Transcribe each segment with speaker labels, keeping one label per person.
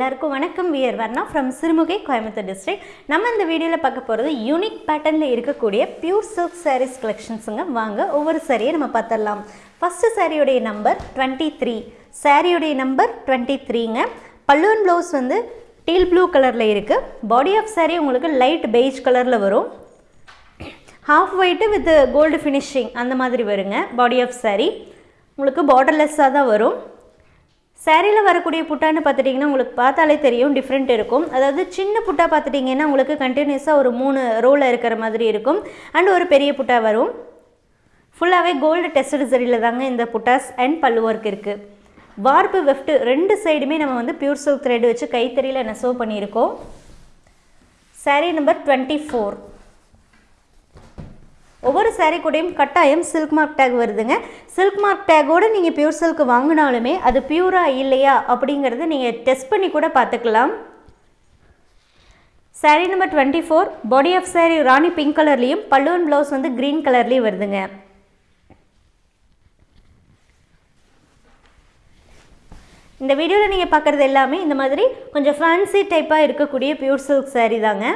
Speaker 1: எல்லாருக்கும் வணக்கம். We are Varna from Sirumugai Coimbatore district நம்ம இந்த வீடியோவில் பார்க்க போகிறது யூனிக் பேட்டர்னில் இருக்கக்கூடிய பியூர் சில்க் சாரீஸ் கலெக்ஷன்ஸுங்க வாங்க ஒவ்வொரு சாரியை நம்ம பார்த்துடலாம். ஃபஸ்ட்டு சாரியுடைய நம்பர் டுவெண்ட்டி த்ரீ சாரியுடைய நம்பர் டுவெண்ட்டி த்ரீங்க பல்லுவன் ப்ளவுஸ் வந்து டீல் ப்ளூ கலரில் இருக்குது பாடி ஆஃப் saree உங்களுக்கு லைட் பெய்ஜ் கலரில் வரும். Half white with gold finishing அந்த மாதிரி வருங்க. Body of saree. உங்களுக்கு பார்டர்லெஸ்ஸாக தான் வரும். சேரீயில் வரக்கூடிய புட்டான்னு பார்த்துட்டிங்கன்னா உங்களுக்கு பார்த்தாலே தெரியும் டிஃப்ரெண்ட் இருக்கும். அதாவது சின்ன புட்டா பார்த்துட்டிங்கன்னா உங்களுக்கு கண்டினியூஸாக ஒரு மூணு ரோவில் இருக்கிற மாதிரி இருக்கும். அண்ட் ஒரு பெரிய புட்டா வரும். ஃபுல்லாகவே கோல்டு டெஸ்டட் சரியில் தாங்க இந்த புட்டாஸ் அண்ட் பல்லு ஒர்க் இருக்குது வார்ப்பு வெஃப்ட் ரெண்டு சைடுமே நம்ம வந்து பியூர் சில்க் த்ரெட் வச்சு கைத்தறியில் நெசவு பண்ணியிருக்கோம். சாரீ நம்பர் டுவெண்ட்டி ஃபோர் ஒவ்வொரு சாரீ கூடயும் கட்டாயம் சில்க் மார்க் டேக் வருதுங்க. சில்க் மார்க் டேக்கோடு நீங்கள் பியூர் சில்க் வாங்கினாலுமே அது பியூராக இல்லையா அப்படிங்கிறத நீங்கள் டெஸ்ட் பண்ணி கூட பார்த்துக்கலாம். Saree number twenty four body of saree rani pink கலர்லேயும் பல்லுவன் ப்ளவுஸ் வந்து க்ரீன் கலர்லேயும் வருதுங்க. இந்த வீடியோவில் நீங்கள் பார்க்குறது எல்லாமே இந்த மாதிரி கொஞ்சம் ஃபேன்சி டைப்பாக இருக்கக்கூடிய பியூர் சில்க் சாரீ தாங்க.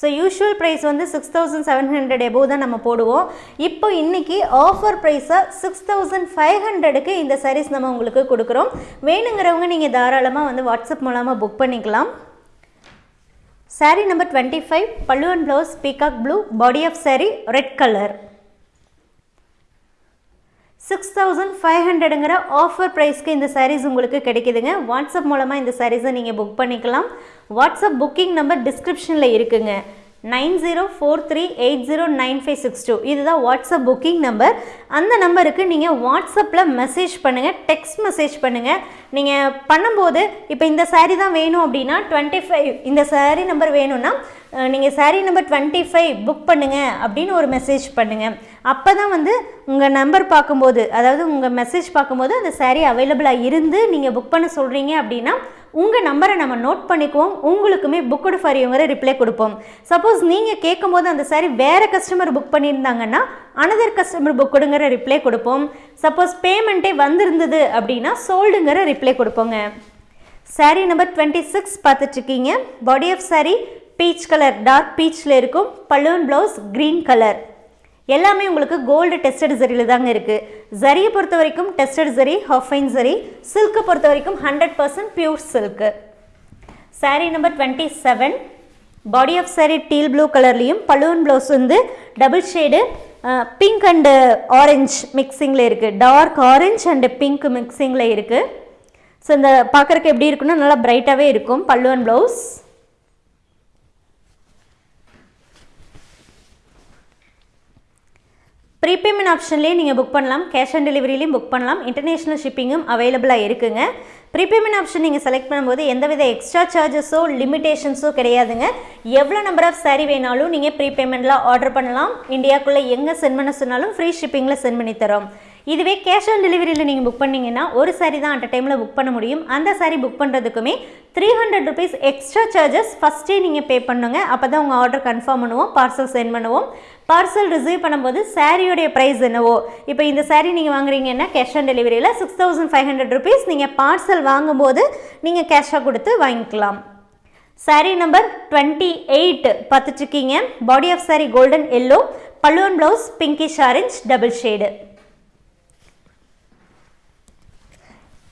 Speaker 1: ஸோ யூஷுவல் ப்ரைஸ் வந்து six thousand seven hundred above தான் நம்ம போடுவோம். இப்போ இன்றைக்கி ஆஃபர் ப்ரைஸாக சிக்ஸ் தௌசண்ட் ஃபைவ் ஹண்ட்ரடுக்கு இந்த சாரீஸ் நம்ம உங்களுக்கு கொடுக்குறோம். வேணுங்கிறவங்க நீங்கள் தாராளமாக வந்து வாட்ஸ்அப் மூலமாக புக் பண்ணிக்கலாம். சாரீ நம்பர் டுவெண்ட்டி ஃபைவ் பல்லுவன் blouse peacock blue body of saree red colour six thousand five ஹண்ட்ரடுங்கிற offer ப்ரைஸ்க்கு இந்த சாரீஸ் உங்களுக்கு கிடைக்குதுங்க. வாட்ஸ்அப் மூலமாக இந்த சாரீஸை நீங்கள் புக் பண்ணிக்கலாம். வாட்ஸ்அப் புக்கிங் நம்பர் டிஸ்கிரிப்ஷனில் இருக்குங்க. Nine zero four three eight zero nine five six two. இதுதான் வாட்ஸ்அப் புக்கிங் நம்பர் அந்த நம்பருக்கு நீங்கள் வாட்ஸ்அப்பில் மெசேஜ் பண்ணுங்கள் டெக்ஸ்ட் மெசேஜ் பண்ணுங்கள் நீங்கள் பண்ணும்போது இப்போ இந்த சாரீ தான் வேணும் அப்படின்னா டுவெண்ட்டி ஃபைவ் இந்த சாரீ நம்பர் வேணும்னா நீங்கள் saree number twenty five book பண்ணுங்கள் அப்படின்னு ஒரு மெசேஜ் பண்ணுங்கள் அப்போ தான் வந்து உங்கள் நம்பர் பார்க்கும்போது அதாவது உங்கள் மெசேஜ் பார்க்கும்போது அந்த சாரீ அவைலபிளாக இருந்து நீங்கள் புக் பண்ண சொல்கிறீங்க அப்படின்னா உங்கள் நம்பரை நம்ம நோட் பண்ணிக்குவோம். உங்களுக்குமே புக்குடு ஃபார் இவங்கிற ரிப்ளை கொடுப்போம். சப்போஸ் நீங்கள் கேட்கும்போது அந்த சாரி வேறு கஸ்டமர் புக் பண்ணியிருந்தாங்கன்னா அனதர் கஸ்டமர் புக்குடுங்கிற ரிப்ளை கொடுப்போம். சப்போஸ் பேமெண்ட்டே வந்திருந்தது அப்படின்னா சோல்டுங்கிற ரிப்ளை கொடுப்போங்க. Saree நம்பர் டுவெண்ட்டி சிக்ஸ் பார்த்துட்ருக்கீங்க. Body of saree peach colour dark பீச்சில் இருக்கும். பலூன் ப்ளவுஸ் க்ரீன் கலர் எல்லாமே உங்களுக்கு கோல்டு டெஸ்டட் ஜரியில் தாங்க இருக்குது ஜரியை பொறுத்த வரைக்கும் tested zari half fine zari சில்க்கை பொறுத்த வரைக்கும் hundred percent pure silk sari number twenty seven body of sari teal blue கலர்லேயும் பலூன் ப்ளவுஸ் வந்து double shade pink and orange மிக்சிங்கில் இருக்குது டார்க் ஆரஞ்ச் அண்டு பிங்க் மிக்சிங்கில் இருக்குது ஸோ இந்த பார்க்குறக்கு எப்படி இருக்குன்னா நல்லா பிரைட்டாகவே இருக்கும் பல்லுவன் ப்ளவுஸ் ப்ரீபேமெண்ட் ஆப்ஷன்லேயே நீங்கள் புக் பண்ணலாம். கேஷ் ஆன் டெலிவரிலையும் புக் பண்ணலாம். இன்டர்நேஷ்னல் ஷிப்பிங்கும் அவைலபிளாக இருக்குங்க. ப்ரீபேமெண்ட் ஆப்ஷன் நீங்கள் செலக்ட் பண்ணும்போது எந்தவித எக்ஸ்ட்ரா சார்ஜஸோ லிமிடேஷன்ஸோ கிடையாதுங்க. எவ்வளோ நம்பர் ஆஃப் சாரீ வேணாலும் நீங்கள் ப்ரீபேமெண்ட்டில் ஆர்டர் பண்ணலாம். இந்தியாக்குள்ளே எங்கே சென்ட் பண்ண சொன்னாலும் ஃப்ரீ ஷிப்பிங்கில் சென்ட் பண்ணி தரோம். இதுவே கேஷ் ஆன் டெலிவரியில் நீங்கள் புக் பண்ணிங்கன்னா ஒரு சாரி தான் அட் டைமில் புக் பண்ண முடியும். அந்த sorry book பண்ணுறதுக்குமே three hundred rupees extra charges ஃபஸ்ட்டே நீங்கள் பே பண்ணுங்க. அப்போ தான் உங்கள் ஆர்டர் கன்ஃபார்ம் பண்ணுவோம் பார்சல் சென்ட் பண்ணுவோம். பார்சல் ரிசீவ் பண்ணும்போது சாரியோடைய ப்ரைஸ் என்னவோ? இப்போ இந்த சாரீ நீங்கள் வாங்குறீங்கன்னா cash on டெலிவரியில் six thousand five hundred rupees நீங்கள் பார்சல் வாங்கும்போது நீங்கள் கேஷாக கொடுத்து வாங்கிக்கலாம். சாரீ நம்பர் டுவெண்ட்டி எயிட் பார்த்துட்ருக்கீங்க body of saree golden yellow பல்லுவன் blouse pinkish orange double shade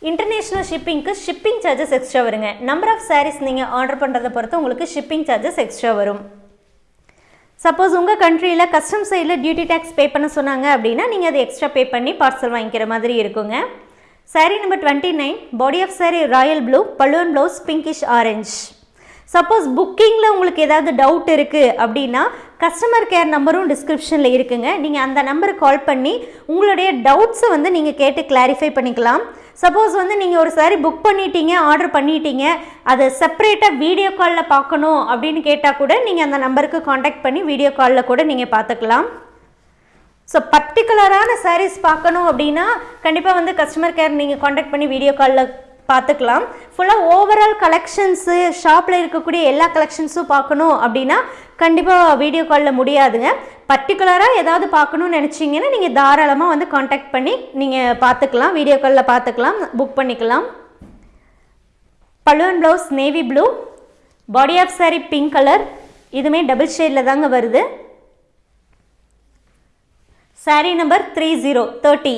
Speaker 1: international ஷிப்பிங்க்கு shipping charges extra வருங்க. நம்பர் ஆஃப் சாரீஸ் நீங்கள் ஆர்டர் பண்ணுறதை பொறுத்து உங்களுக்கு ஷிப்பிங் சார்ஜஸ் எக்ஸ்ட்ரா வரும். சப்போஸ் உங்கள் கண்ட்ரியில் கஸ்டம் சைடில் டியூட்டி டேக்ஸ் பே பண்ண சொன்னாங்க அப்படின்னா நீங்கள் அதை எக்ஸ்ட்ரா பே பண்ணி பார்சல் வாங்கிக்கிற மாதிரி இருக்குங்க. Saree number twenty nine body of saree royal blue பல்லுவன் ப்ளவுஸ் பிங்கிஷ் ஆரஞ்ச் சப்போஸ் புக்கிங்கில் உங்களுக்கு ஏதாவது டவுட் இருக்குது அப்படின்னா கஸ்டமர் கேர் நம்பரும் டிஸ்கிரிப்ஷனில் இருக்குங்க. நீங்கள் அந்த நம்பருக்கு கால் பண்ணி உங்களுடைய டவுட்ஸை வந்து நீங்கள் கேட்டு கிளாரிஃபை பண்ணிக்கலாம். சப்போஸ் வந்து நீங்கள் ஒரு சாரி புக் பண்ணிட்டீங்க ஆர்டர் பண்ணிட்டீங்க அதை செப்பரேட்டாக வீடியோ காலில் பார்க்கணும் அப்படின்னு கேட்டால் கூட நீங்கள் அந்த நம்பருக்கு காண்டாக்ட் பண்ணி வீடியோ காலில் கூட நீங்கள் பார்த்துக்கலாம். ஸோ பர்டிகுலரான சாரீஸ் பார்க்கணும் அப்படின்னா கண்டிப்பாக வந்து கஸ்டமர் கேர் நீங்கள் காண்டாக்ட் பண்ணி வீடியோ காலில் பார்த்துக்கலாம். ஃபுல்லாக ஓவரால் கலெக்ஷன்ஸு ஷாப்பில் இருக்கக்கூடிய எல்லா கலெக்ஷன்ஸும் பார்க்கணும் அப்படின்னா கண்டிப்பாக வீடியோ காலில் முடியாதுங்க. பர்டிகுலராக ஏதாவது பார்க்கணும்னு நினச்சிங்கன்னா நீங்கள் தாராளமாக வந்து காண்டாக்ட் பண்ணி நீங்கள் பார்த்துக்கலாம். வீடியோ காலில் பார்த்துக்கலாம். புக் பண்ணிக்கலாம். பழுவன் blouse navy blue body of saree pink colour இதுவுமே டபுள் ஷேடில் தாங்க வருது. Saree number three zero thirty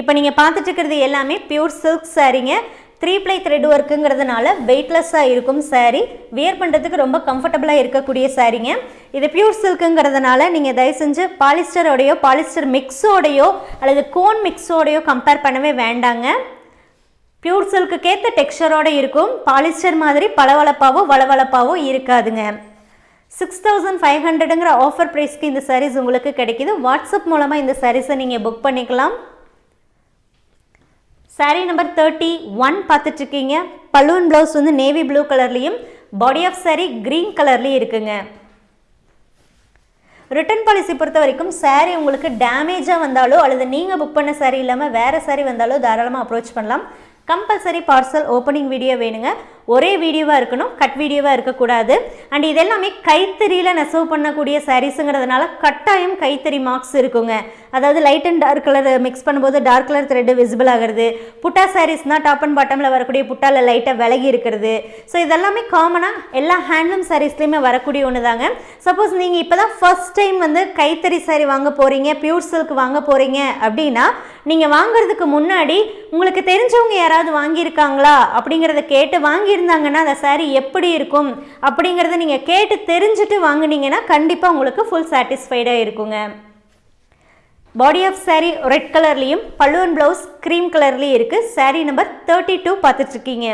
Speaker 1: இப்போ நீங்கள் பார்த்துட்டு இருக்கிறது எல்லாமே பியூர் சில்க் சாரீங்க த்ரீ ப்ளை த்ரெட் ஒர்க்குங்கிறதுனால வெயிட்லெஸ்ஸாக இருக்கும் சாரீ வியர் பண்ணுறதுக்கு ரொம்ப கம்ஃபர்டபுளாக இருக்கக்கூடிய சாரீங்க இது பியூர் சில்க்குங்கிறதுனால நீங்கள் தயவு செஞ்சு பாலிஸ்டரோடையோ பாலிஸ்டர் மிக்ஸோடையோ அல்லது கோன் மிக்ஸோடையோ கம்பேர் பண்ணவே வேண்டாங்க. பியூர் சில்க்குக்கேற்ற டெக்ஸ்டரோடு இருக்கும். பாலிஸ்டர் மாதிரி பளவளப்பாவோ வளவளப்பாவோ இருக்காதுங்க. சிக்ஸ் தௌசண்ட் ஃபைவ் ஹண்ட்ரடுங்கிற ஆஃபர் ப்ரைஸ்க்கு இந்த சாரீஸ் உங்களுக்கு கிடைக்கிது. வாட்ஸ்அப் மூலமாக இந்த சாரீஸை நீங்கள் புக் பண்ணிக்கலாம். சாரீ நம்பர் தேர்ட்டி ஒன் பார்த்துட்ருக்கீங்க பலூன் ப்ளவுஸ் வந்து நேவி ப்ளூ கலர்லேயும் பாடி ஆஃப் சாரீ க்ரீன் கலர்லேயும் இருக்குங்க. ரிட்டர்ன் பாலிசி பொறுத்த வரைக்கும் சாரீ உங்களுக்கு டேமேஜாக வந்தாலோ அல்லது நீங்கள் புக் பண்ண சாரீ இல்லாமல் வேறு சாரீ வந்தாலோ தாராளமாக அப்ரோச் பண்ணலாம். கம்பல்சரி பார்சல் ஓப்பனிங் வீடியோ வேணுங்க. ஒரே வீடியோவாக இருக்கணும் கட் வீடியோவாக இருக்கக்கூடாது. அண்ட் இதெல்லாமே கைத்தறியில் நெசவு பண்ணக்கூடிய சாரீஸுங்கிறதுனால கட்டாயம் கைத்தறி மார்க்ஸ் இருக்குங்க. அதாவது light and dark colour mix பண்ணும்போது டார்க் கலர் த்ரெட்டு விசிபிள் ஆகிறது. புட்டா சாரீஸ்னால் டாப் அண்ட் பாட்டமில் வரக்கூடிய புட்டாவில் லைட்டாக விலகி இருக்கிறது. ஸோ இதெல்லாமே காமனாக எல்லா ஹேண்ட்லூம் சாரீஸ்லேயுமே வரக்கூடிய ஒன்று தாங்க சப்போஸ் நீங்கள் இப்போ தான் ஃபர்ஸ்ட் டைம் வந்து கைத்தறி சாரீ வாங்க போகிறீங்க பியூர் சில்க் வாங்க போகிறீங்க அப்படின்னா நீங்கள் வாங்குறதுக்கு முன்னாடி உங்களுக்கு தெரிஞ்சவங்க யாராவது வாங்கியிருக்காங்களா அப்படிங்கிறத கேட்டு வாங்கியிருந்தாங்கன்னா அந்த சாரீ எப்படி இருக்கும் அப்படிங்கிறத நீங்கள் கேட்டு தெரிஞ்சுட்டு வாங்குனீங்கன்னா கண்டிப்பாக உங்களுக்கு ஃபுல் சாட்டிஸ்ஃபைடாக இருக்குங்க. பாடி ஆஃப் சாரீ ரெட் கலர்லேயும் பல்லுவன் ப்ளவுஸ் க்ரீம் கலர்லேயும் இருக்குது சாரீ நம்பர் தேர்ட்டி டூ பார்த்துட்ருக்கீங்க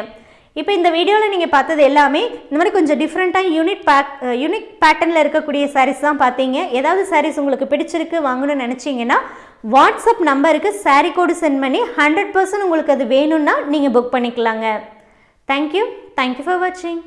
Speaker 1: இப்போ இந்த வீடியோவில் நீங்கள் பார்த்தது எல்லாமே இந்த மாதிரி கொஞ்சம் டிஃப்ரெண்ட்டாக யூனிக் பேக் யூனிக் பேட்டர்னில் இருக்கக்கூடிய சாரீஸ் தான் பார்த்தீங்க. ஏதாவது சாரீஸ் உங்களுக்கு பிடிச்சிருக்கு வாங்கணும்னு நினச்சிங்கன்னா வாட்ஸ்அப் நம்பருக்கு சாரீ கோடு சென்ட் பண்ணி ஹண்ட்ரட் பர்சன்ட் உங்களுக்கு அது வேணும்னா நீங்கள் புக் பண்ணிக்கலாங்க. தேங்க்யூ தேங்க்யூ ஃபார் வாட்சிங்